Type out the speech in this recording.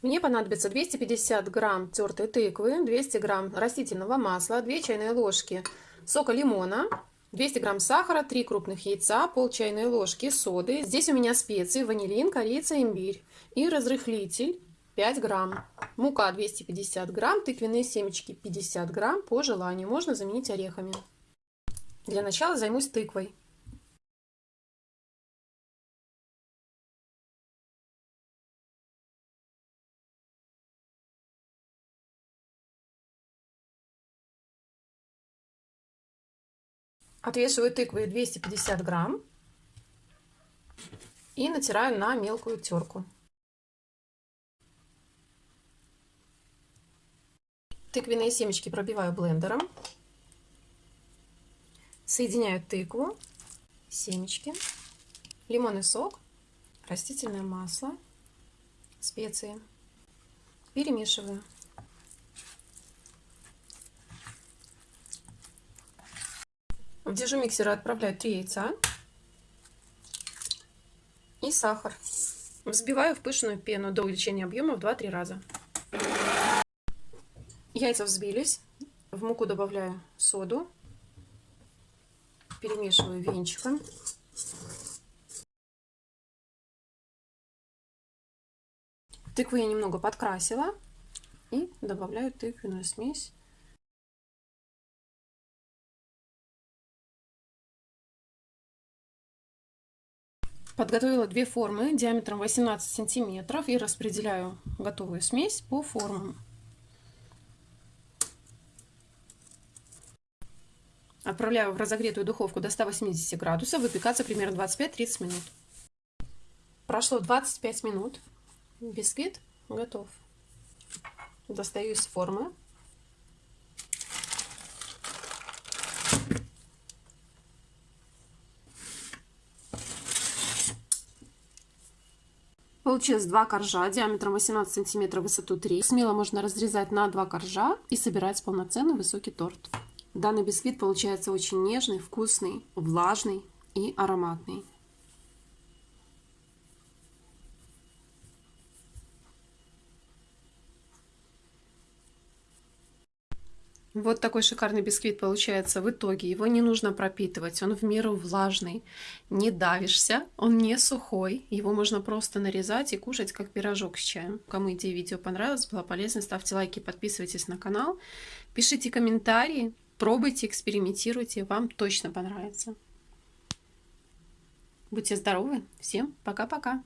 Мне понадобится 250 грамм тертой тыквы, 200 грамм растительного масла, 2 чайные ложки сока лимона, 200 грамм сахара, 3 крупных яйца, пол чайной ложки соды. Здесь у меня специи, ванилин, корица, имбирь и разрыхлитель 5 грамм. Мука 250 грамм, тыквенные семечки 50 грамм по желанию. Можно заменить орехами. Для начала займусь тыквой. Отвешиваю тыквы 250 грамм и натираю на мелкую терку. Тыквенные семечки пробиваю блендером. Соединяю тыкву, семечки, лимонный сок, растительное масло, специи. Перемешиваю. В держу миксера отправляю 3 яйца и сахар. Взбиваю в пышную пену до увеличения объема в 2-3 раза. Яйца взбились. В муку добавляю соду. Перемешиваю венчиком. Тыкву я немного подкрасила. И добавляю тыквенную смесь. Подготовила две формы диаметром 18 сантиметров и распределяю готовую смесь по формам. Отправляю в разогретую духовку до 180 градусов, выпекаться примерно 25-30 минут. Прошло 25 минут, бисквит готов. Достаю из формы. Получилось два коржа диаметром 18 сантиметров, высоту 3. Смело можно разрезать на два коржа и собирать полноценный высокий торт. Данный бисквит получается очень нежный, вкусный, влажный и ароматный. Вот такой шикарный бисквит получается в итоге. Его не нужно пропитывать, он в меру влажный. Не давишься, он не сухой. Его можно просто нарезать и кушать как пирожок с чаем. Кому идея видео понравилась, была полезна, ставьте лайки, подписывайтесь на канал. Пишите комментарии, пробуйте, экспериментируйте, вам точно понравится. Будьте здоровы, всем пока-пока.